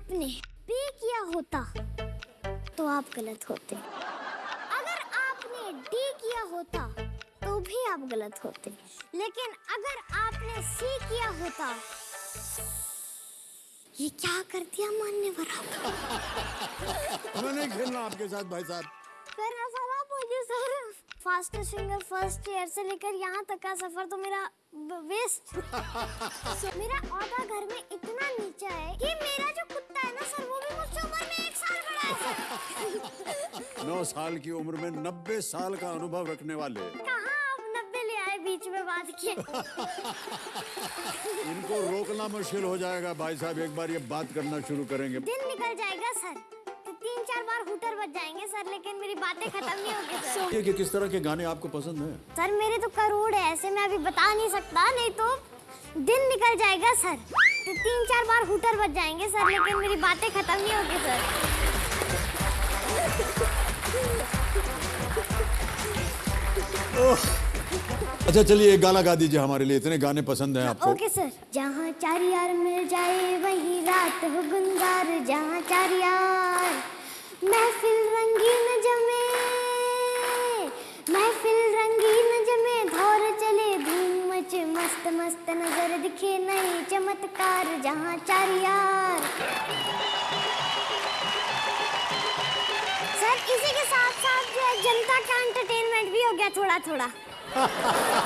आपने बी किया होता तो आप गलत होते। अगर आपने डी किया होता तो भी आप गलत होते। लेकिन अगर आपने सी किया होता ये क्या कर दिया मानने वाला? नहीं खेलना आपके साथ भाई साहब। फिर पूछिए sir fastest finger first year से लेकर यहाँ तक का सफ़र तो मेरा वेस्ट मेरा औदा घर में नौ साल की उम्र में नब्बे साल का अनुभव रखने वाले। कहाँ आप नब्बे ले आए बीच में बात किए? इनको रोकना मुश्किल हो जाएगा। भाई साहब एक बार ये बात करना शुरू करेंगे। दिन निकल जाएगा सर। तो तीन चार बार हुटर बज जाएँगे सर लेकिन मेरी बातें खत्म नहीं होगी सर। ये कि किस तरह के गाने आपको पसंद हैं? सर मेरे तो करोड़ है ऐसे मैं अभी बता नहीं सकता नहीं तो दिन निकल जाएगा सर। तो तीन चार बार हुटर बज जाएँगे सर लेकिन मेरी बातें खत्म नहीं होगी सर। अच्छा चलिए एक गाना गा दीजिए हमारे लिए। इतने गाने पसंद हैं आपको। ओके सर, जहाँ चार यार मिल जाए, वही रात हो गुंजार जहाँ चार यार महफिल रंगीन जमे, महफिल रंगीन जमे धौर चले धूम मचे, मस्त मस्त नज़र दिखे नई चमत्कार। जहाँ चार यार जो का एंटरटेनमेंट भी हो गया थोड़ा थोड़ा